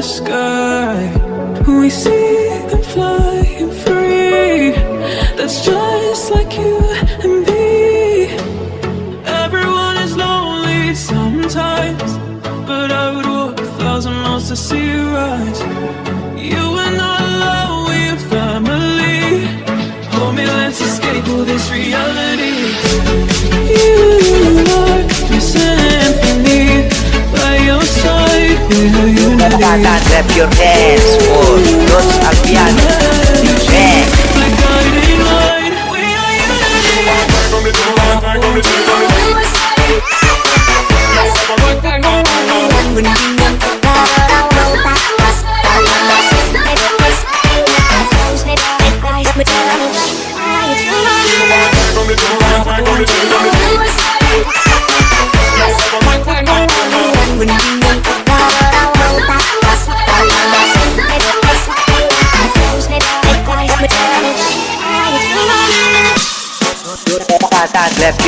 the sky. We see them flying free. That's just like you and me. Everyone is lonely sometimes But I would walk a thousand miles to see you rise your hands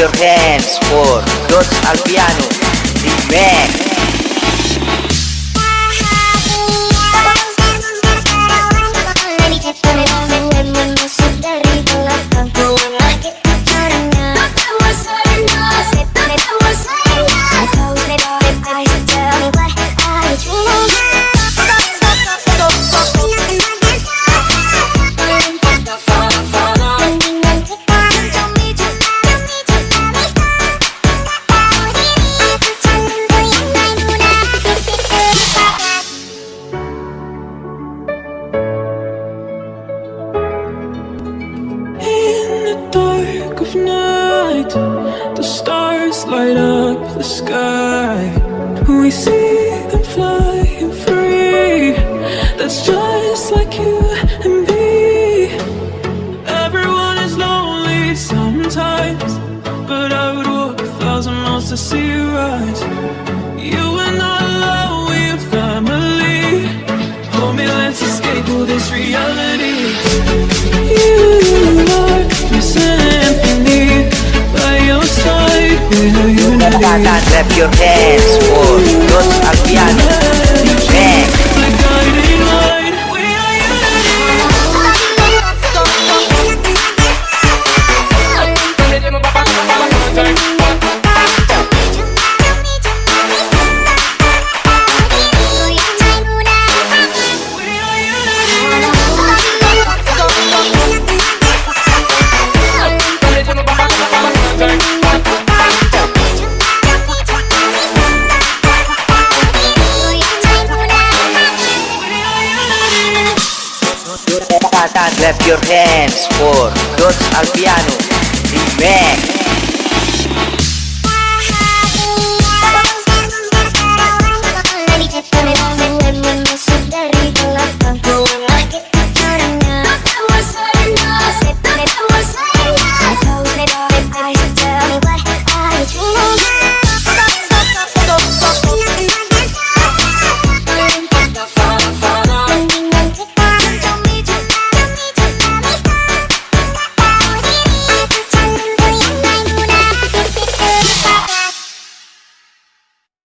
your hands for Rose Alpiano DJ light up the sky. We see them flying free. That's just like you and me. Everyone is lonely sometimes, but I would walk a thousand miles to see you rise. You are not Tata, clap your hands for Rose Alpiano your hands for Rose Alpiano DJ